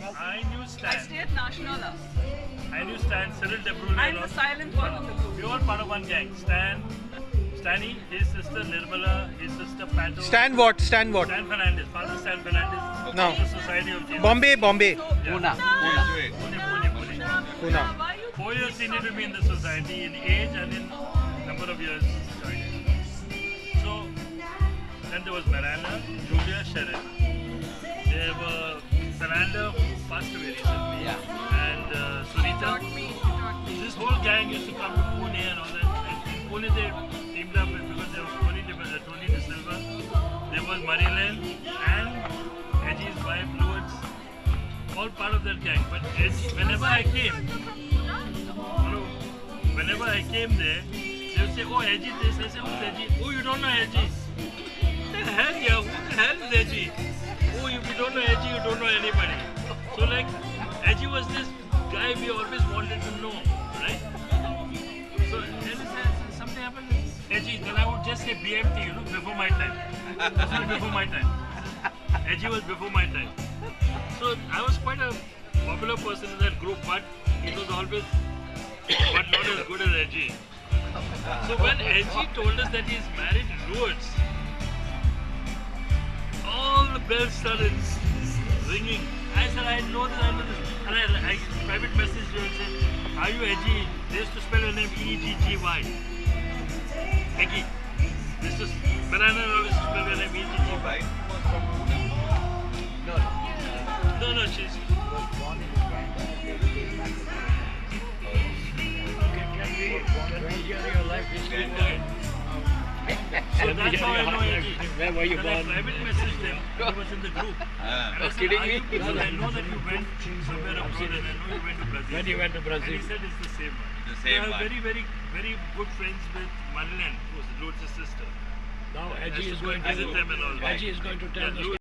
I knew I Stan. stay at Nationala. I knew Stan, Cyril De Bruyne. I'm the silent one in the group. We all part of one gang. Stan, Stani, his sister Nirmala, his sister Pato. Stan what? Stan what? Stan Fernandez, Father Stan Fernandez. No. The Society of Jesus. Bombay, Bombay. Yeah. Pune, Pune. Pune, Pune, Pune. Pune. Four years senior to me in the society in age and in number of years. So then there was Miranda, Julia, Sharon. There were Fernanda who passed away recently. Yeah. And uh, Sunita. taught me? You taught me. This whole gang used to come to Pune and all that. And Pune they teamed up with, because there was Tony, De, uh, Tony De Silva, there was Marilyn and Edgy's wife Lourdes, all part of that gang. But Edgy, whenever I came, whenever I came there, they would say, oh Edgy this, I say, who's Edgy? Oh you don't know Edgy. The hell yeah, who the hell is Edgy? Oh if you don't know Edgy, you don't know anybody. So like, Edgy was this guy we always wanted to know, right? So then something happened, Edgy, then I would just say BMT, you know, before my time. This was before my time. Edgy was before my time. So I was quite a popular person in that group, but it was always, but not as good as Edgy. So when Edgy told us that he's married to all the bells started ringing. I said, I know this, I know this. And I, I private message her and said, Are you Edgy? They used to spell your name E G G Y. Eggy. This is Banana always spell her name E G G Y. No, no, she's. So that's how I know Edgy. Where were you Then I private messaged him. He was in the group. Ah, and I said, kidding me?" you- because I know that you went somewhere abroad and I know you went to Brazil. When you went to And Brazil. he said it's the same one. The So same I'm one. very, very, very good friends with Madeline, who's Lourdes' sister. Now I Edgy is going and visit to them and all that. Edgy is going to tell Yeah,